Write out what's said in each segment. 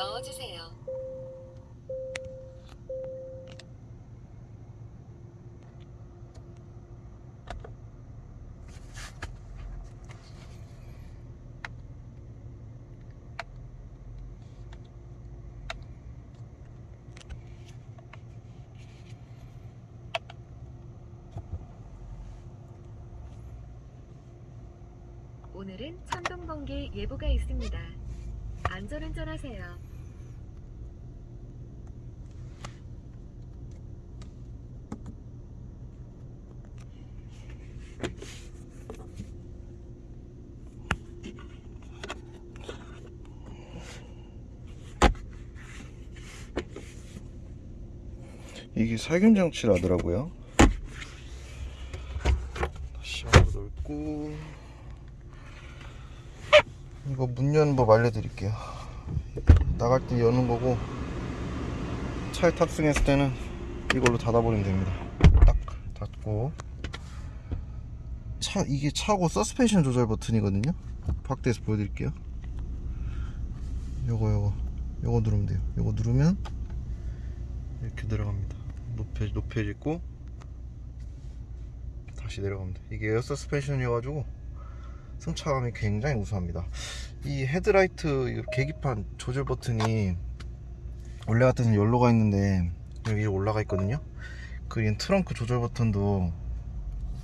넣어주세요. 오늘은 천둥 번개 예보가 있습니다. 안전운전하세요. 이게 살균 장치라더라고요. 다시 한번 넣고 이거 문 여는 법 알려드릴게요. 나갈 때 여는 거고 차에 탑승했을 때는 이걸로 닫아버리면 됩니다. 딱 닫고 차 이게 차고 서스펜션 조절 버튼이거든요. 밖에서 보여드릴게요. 요거 요거 요거 누르면 돼요. 요거 누르면 이렇게 내려갑니다. 높여 높여지고 다시 내려갑니다. 이게 air suspension이어가지고 승차감이 굉장히 우수합니다. 이 헤드라이트 이 계기판 조절 버튼이 원래 같아서는 일로가 있는데 여기 올라가 있거든요. 그리고 트렁크 조절 버튼도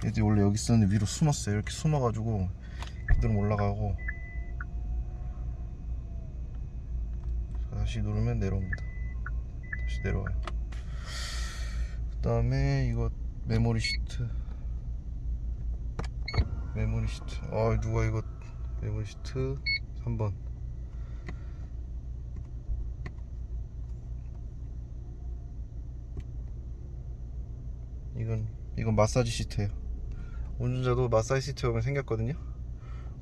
얘들이 원래 여기 있었는데 위로 숨었어요. 이렇게 숨어가지고 그대로 올라가고 다시 누르면 내려옵니다. 다시 내려와요. 그 다음에 이거 메모리 시트. 메모리 시트. 아 누가 이거 메모리 시트? 3번. 이건 이건 마사지 시트예요. 운전자도 마사지 시트 오면 생겼거든요.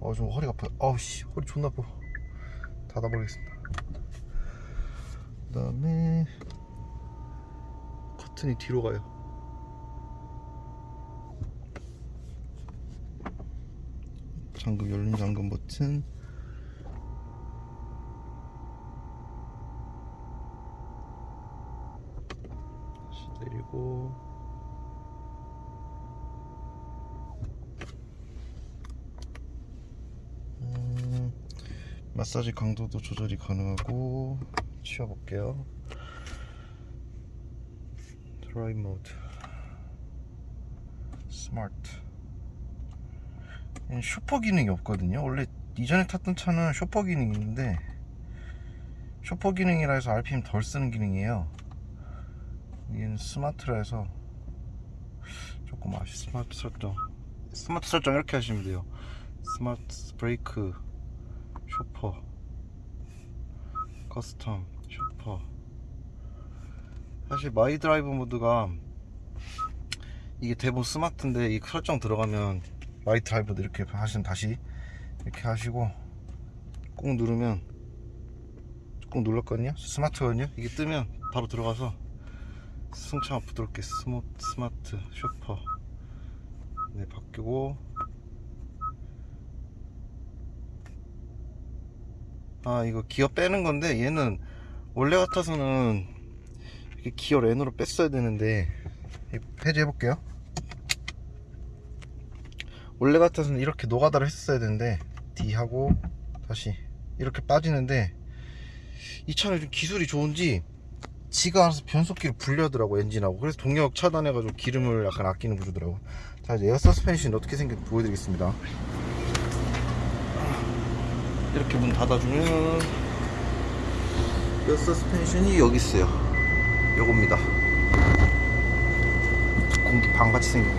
어좀 허리가 아파요 아우 씨 허리 존나 아파. 닫아버리겠습니다. 그 다음에 커튼이 뒤로 가요. 잠금 열린 잠금 버튼. 다시 내리고. 음, 마사지 강도도 조절이 가능하고 치워볼게요 drive mode smart chauffeur 기능이 없거든요. 원래 이전에 탔던 차는 chauffeur 기능이 있는데 chauffeur 기능이라 해서 RPM 덜 쓰는 기능이에요. 얘는 smart라 해서 조금 아쉬 스마트 설정 스마트 설정 이렇게 하시면 돼요. 스마트 브레이크 쇼퍼. 커스텀 쇼퍼 사실 마이 드라이브 모드가 이게 대부분 스마트인데 이 설정 들어가면 마이 드라이브도 이렇게 하시면 다시 이렇게 하시고 꾹 누르면 꾹 눌렀거든요. 스마트거든요. 이게 뜨면 바로 들어가서 승차가 부드럽게 스모, 스마트 chauffeur. 네 바뀌고 아 이거 기어 빼는 건데 얘는 원래 같아서는 기어 N으로 뺐어야 되는데 폐지해 볼게요. 원래 같아서는 이렇게 노가다를 했어야 되는데 D 하고 다시 이렇게 빠지는데 이 차는 좀 기술이 좋은지 지가 알아서 변속기를 분리하더라고 엔진하고. 그래서 동력 차단해가지고 기름을 약간 아끼는 구조더라고. 자 이제 에어 서스펜션이 어떻게 생겼는지 보여드리겠습니다. 이렇게 문 닫아주면 에어 서스펜션이 여기 있어요 요겁니다. 공기 방같이 생긴 거.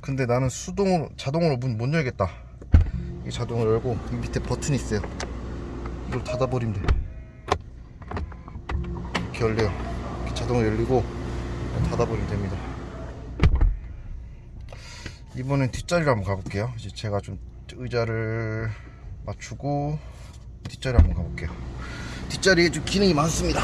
근데 나는 수동으로 자동으로 문 못 열겠다. 이 자동으로 열고 이 밑에 버튼이 있어요. 이걸 닫아버리면 돼. 이렇게 열려요. 이렇게 자동으로 열리고 닫아버리면 됩니다 이번엔 뒷자리로 한번 가볼게요. 이제 제가 좀 의자를 맞추고 뒷자리 한번 가볼게요. 뒷자리에 좀 기능이 많습니다.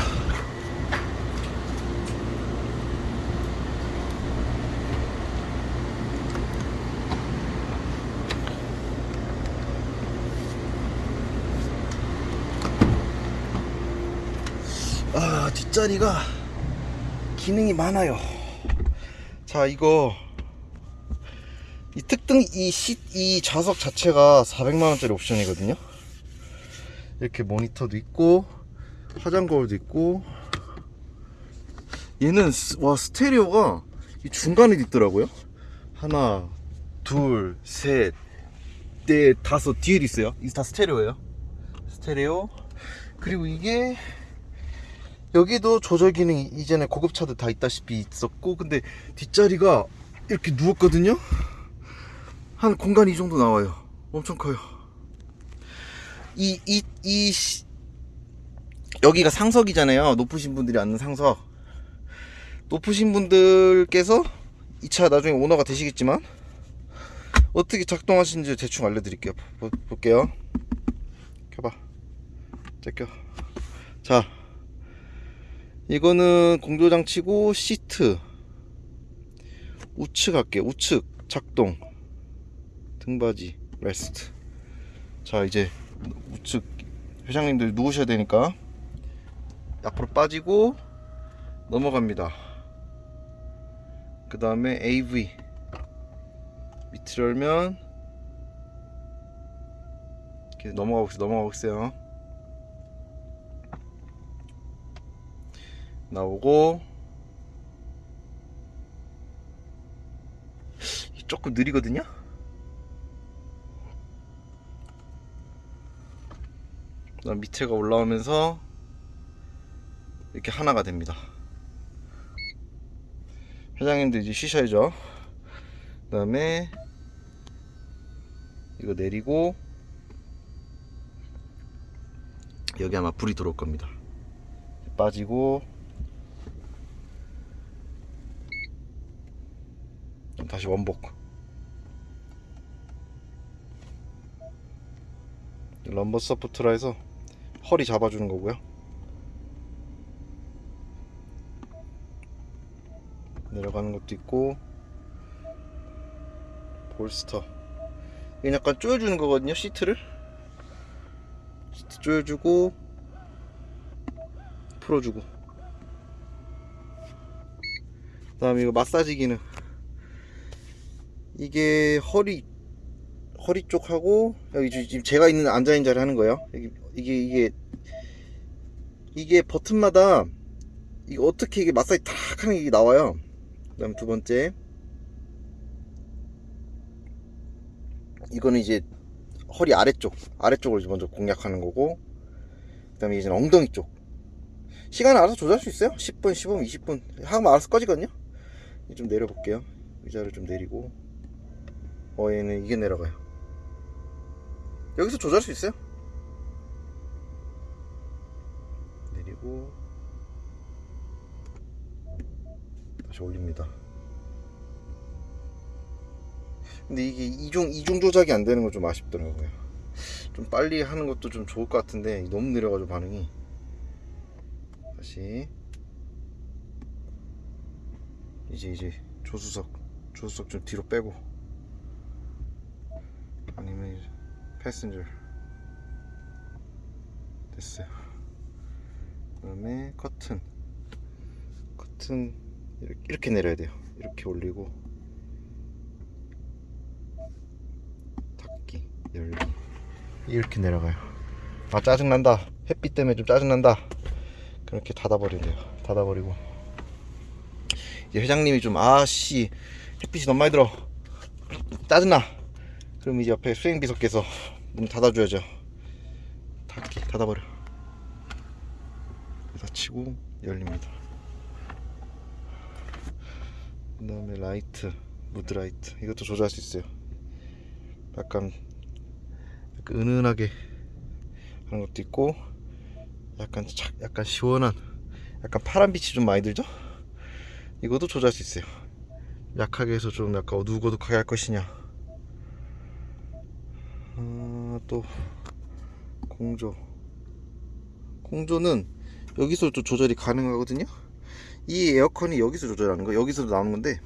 아 뒷자리가 기능이 많아요. 자 이거 이 특등 이 시, 이 좌석 자체가 400만 원짜리 옵션이거든요. 이렇게 모니터도 있고 화장 거울도 있고 얘는 스- 와 스테레오가 이 중간에 있더라고요. 하나, 둘, 셋, 넷, 다섯 뒤에 있어요. 이게 다 스테레오예요. 스테레오. 그리고 이게 여기도 조절 기능이 이전에 고급차들 다 있다시피 있었고 근데 뒷자리가 이렇게 누웠거든요. 한 공간이 이 정도 나와요. 엄청 커요. 이, 이, 이, 시- 여기가 상석이잖아요. 높으신 분들이 앉는 상석. 높으신 분들께서 이 차 나중에 오너가 되시겠지만 어떻게 작동하시는지 대충 알려드릴게요. 보- 볼게요. 켜봐. 제껴. 자, 이거는 공조장치고 시트 우측 할게. 우측 작동. 등받이 레스트. 자, 이제 우측 회장님들 누우셔야 되니까 앞으로 빠지고 넘어갑니다. 그 다음에 AV 밑을 열면 이렇게 넘어가고 있어요. 넘어가고 있어요. 나오고 조금 느리거든요. 그다음 밑에가 올라오면서 이렇게 하나가 됩니다. 회장님도 이제 쉬셔야죠. 그 다음에 이거 내리고 여기 아마 불이 들어올 겁니다. 빠지고 다시 원복. lumbar support라 해서 허리 잡아주는 거고요. 내려가는 것도 있고 bolster. 이건 약간 조여주는 거거든요 시트를. 시트 조여주고 풀어주고. 그 다음에 이거 마사지 기능. 이게 허리 허리 쪽하고 여기 지- 지금 제가 있는 앉아있는 자리 하는 거예요. 여기, 이게 이게 이게 버튼마다 이거 어떻게 이게 마사지 탁 하는 게 나와요. 그 다음 두 번째. 이거는 이제 허리 아래쪽 아래쪽을 먼저 공략하는 거고 그 다음에 이제 엉덩이 쪽. 시간을 알아서 조절할 수 있어요? 10분 15분 20분. 하면 알아서 꺼지거든요. 좀 내려볼게요. 의자를 좀 내리고. 어 얘는 이게 내려가요 여기서 조절할 수 있어요? 내리고 다시 올립니다. 근데 이게 이중 이중 조작이 안 되는 건 좀 아쉽더라고요. 좀 빨리 하는 것도 좀 좋을 것 같은데 너무 느려가지고 반응이. 다시. 이제 이제 조수석 조수석 좀 뒤로 빼고. 아니면 이제 패신저. 됐어요. 그 다음에 커튼. 커튼 이렇게, 이렇게 내려야 돼요. 이렇게 올리고 닫기 열기. 이렇게 내려가요. 아 짜증난다. 햇빛 때문에 좀 짜증난다. 그렇게 닫아버리래요. 닫아버리고. 이제 회장님이 좀 아씨 햇빛이 너무 많이 들어. 짜증나. 그럼 이제 옆에 수행비서께서 문 닫아줘야죠. 닫기 닫아버려. 닫히고 열립니다. 그 다음에 라이트 mood light. 이것도 조절할 수 있어요. 약간, 약간 은은하게 하는 것도 있고 약간 착 약간 시원한 약간 파란 빛이 좀 많이 들죠? 이것도 조절할 수 있어요. 약하게 해서 좀 약간 어둑어둑하게 할 것이냐 아, 또 공조. 공조는 여기서 또 조절이 가능하거든요. 이 에어컨이 여기서 조절하는 거 여기서 나오는 건데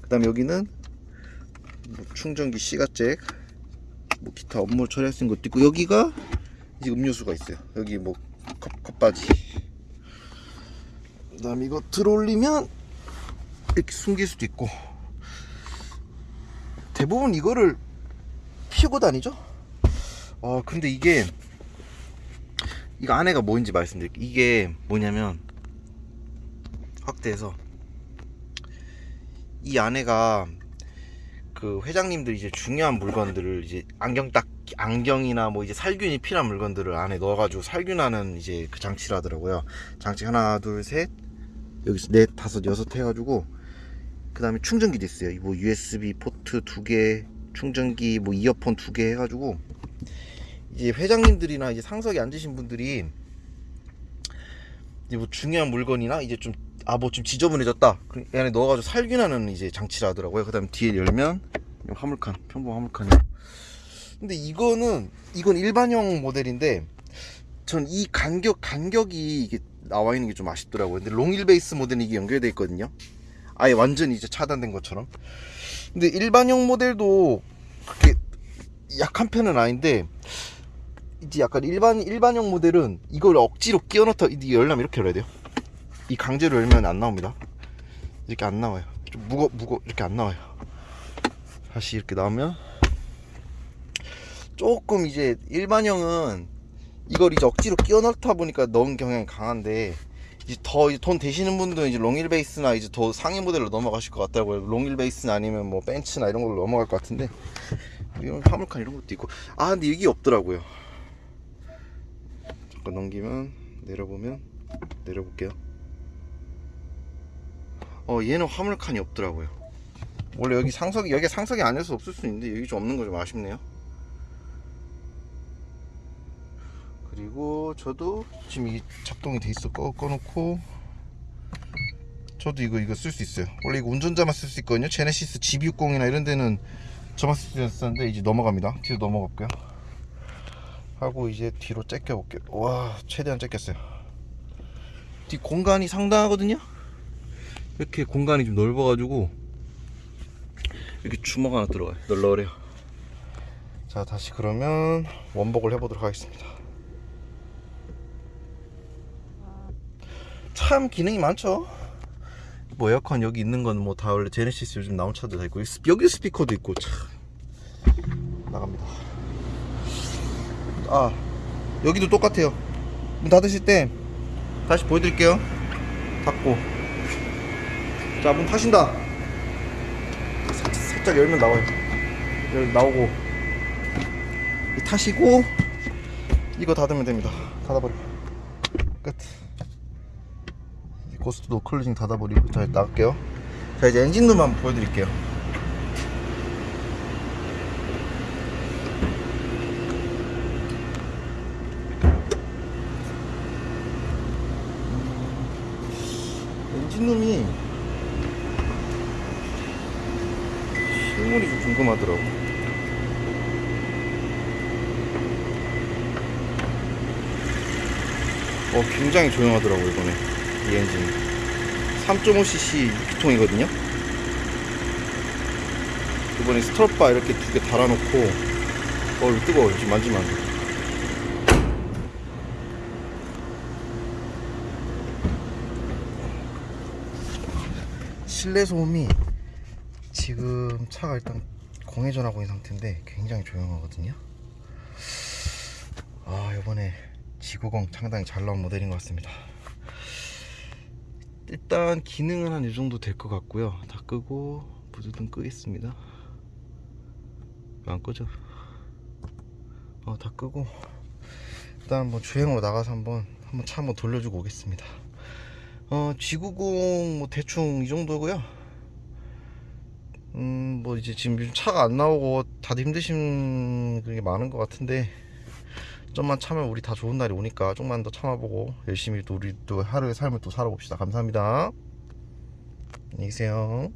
그 다음에 여기는 뭐 충전기 C가잭 뭐 기타 업무 처리할 수 있는 것도 있고 여기가 이제 음료수가 있어요. 여기 뭐 컵, 컵바지. 그 다음에 이거 들어올리면 이렇게 숨길 수도 있고 대부분 이거를 피우고 다니죠 어 근데 이게 이거 안에가 뭔지 말씀드릴게요 이게 뭐냐면 확대해서 이 안에가 그 회장님들 이제 중요한 물건들을 이제 안경 딱 안경이나 뭐 이제 살균이 필요한 물건들을 안에 넣어가지고 살균하는 이제 그 장치라더라고요. 장치 하나, 둘, 셋, 여기서 넷, 다섯, 여섯 해가지고 그 다음에 충전기도 있어요. 뭐 USB 포트 두 개, 충전기, 뭐 이어폰 두 개 해가지고 이제 회장님들이나 이제 상석에 앉으신 분들이 이제 뭐 중요한 물건이나 이제 좀 아 뭐 좀 지저분해졌다. 그럼 이 안에 넣어가지고 살균하는 이제 장치라 하더라고요. 그 다음 뒤에 열면 이 화물칸, 평범 화물칸이요. 근데 이거는 이건 일반형 모델인데 전 이 간격 간격이 이게 나와 있는 게 좀 아쉽더라고요. 근데 롱일 베이스 모델은 이게 연결돼 있거든요. 아예 완전히 이제 차단된 것처럼. 근데 일반형 모델도 그렇게 약한 편은 아닌데 이제 약간 일반 일반형 모델은 이걸 억지로 끼워 넣다 이게 열려면 이렇게 열어야 돼요. 이 강제로 열면 안 나옵니다. 이렇게 안 나와요. 좀 무거 무거 이렇게 안 나와요. 다시 이렇게 나오면 조금 이제 일반형은 이걸 이제 억지로 끼워 넣다 보니까 넣은 경향이 강한데 이제 더 돈 되시는 분들은 이제 롱일 베이스나 이제 더 상위 모델로 넘어가실 것 같더라고요. 롱일 베이스나 아니면 뭐 벤츠나 이런 걸로 넘어갈 것 같은데 이런 화물칸 이런 것도 있고 아 근데 이게 없더라고요. 잠깐 넘기면 내려보면 내려볼게요. 어 얘는 화물칸이 없더라고요. 원래 여기 상석이 여기 상석이 아니어서 없을 수 있는데 여기 좀 없는 거 좀 아쉽네요. 그리고 저도 지금 이 작동이 돼 있어 꺼, 꺼놓고 저도 이거 이거 쓸 수 있어요 원래 이거 운전자만 쓸 수 있거든요 제네시스 GB60이나 이런 데는 저만 쓸 수 있었는데 이제 넘어갑니다 뒤로 넘어갈게요 하고 이제 뒤로 째껴 볼게요. 와 최대한 째꼈어요. 뒤 공간이 상당하거든요? 이렇게 공간이 좀 넓어 가지고 이렇게 주먹 하나 들어가요. 널널해요. 자 다시 그러면 원복을 해보도록 하겠습니다. 참 기능이 많죠? 뭐 에어컨 여기 있는 건 뭐 다 원래 제네시스 요즘 나온 차들 다 있고 여기 스피커도 있고 참. 나갑니다 아 여기도 똑같아요. 문 닫으실 때 다시 보여드릴게요. 닫고. 자 문 타신다. 살짝, 살짝 열면 나와요. 열 나오고. 이 타시고 이거 닫으면 됩니다. 닫아버려 끝. ghost closing 닫아버리고 자 나갈게요. 자 이제 엔진룸 한번 보여드릴게요 엔진룸이. 실물이 좀 궁금하더라고. 어 굉장히 조용하더라고 이번에. 이 엔진 3.5cc 6기통이거든요? 이번에 스트럿바 이렇게 두 개 달아놓고 어 이거 뜨거워. 지금 만지면 안돼 실내 소음이 지금 차가 일단 공회전하고 있는 상태인데 굉장히 조용하거든요. 아 이번에 G90 상당히 잘 나온 모델인 것 같습니다. 일단 기능은 한 이 정도 될 것 같고요. 다 끄고 부두등 끄겠습니다. 왜안 끄죠 어 다 끄고 일단 뭐 주행으로 나가서 한번 한번 차 한번 돌려주고 오겠습니다 어 G90 뭐 대충 이 정도고요. 음 뭐 이제 지금 차가 안 나오고 다들 힘드신 그게 많은 것 같은데 좀만 참으면 우리 다 좋은 날이 오니까 좀만 더 참아보고 열심히 또 우리 또 하루의 삶을 또 살아봅시다. 감사합니다. 안녕히 계세요